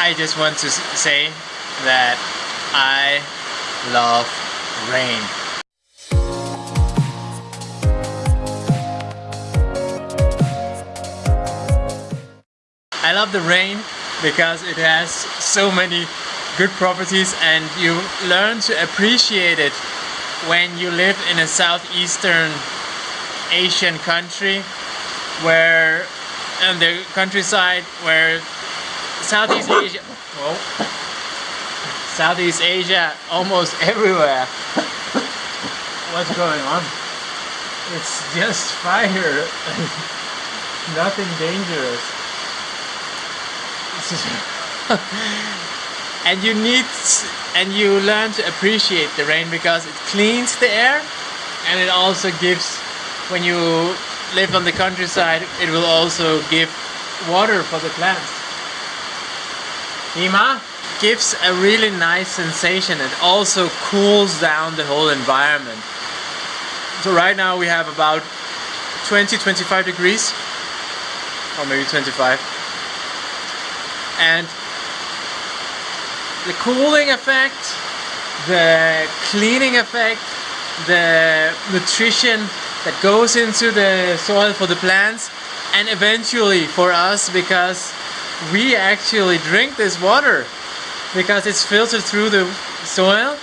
I just want to say that I love rain. I love the rain because it has so many good properties and you learn to appreciate it when you live in a southeastern Asian country where in the countryside where Southeast Asia. Whoa, Southeast Asia almost everywhere. What's going on? It's just fire. Nothing dangerous. And you need and you learn to appreciate the rain because it cleans the air and it also gives when you live on the countryside it will also give water for the plants Ima gives a really nice sensation. It also cools down the whole environment. So right now we have about 20-25 degrees. Or maybe 25 and the cooling effect, the cleaning effect, the nutrition that goes into the soil for the plants and eventually for us because we actually drink this water because it's filtered through the soil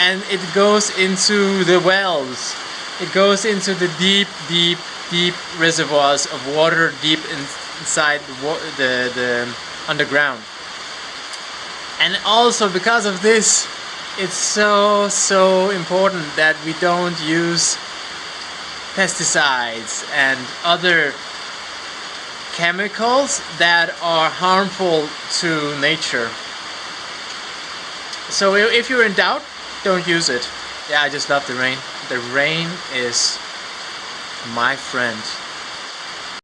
and it goes into the wells. It goes into the deep deep deep reservoirs of water deep inside the, the, the underground. And also because of this it's so so important that we don't use pesticides and other chemicals that are harmful to nature. So if you're in doubt don't use it. Yeah I just love the rain. The rain is my friend